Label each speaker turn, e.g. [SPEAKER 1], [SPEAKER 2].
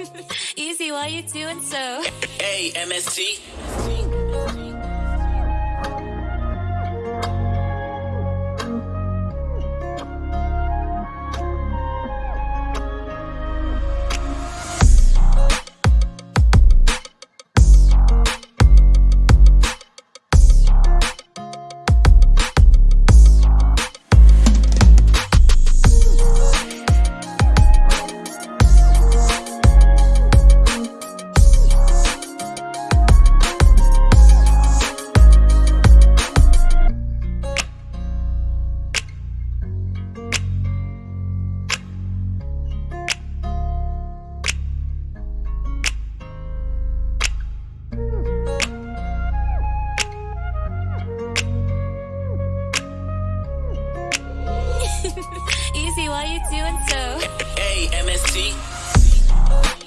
[SPEAKER 1] Easy, why you doing so?
[SPEAKER 2] Hey, MST.
[SPEAKER 1] Easy, why you doing so?
[SPEAKER 2] Hey, MST.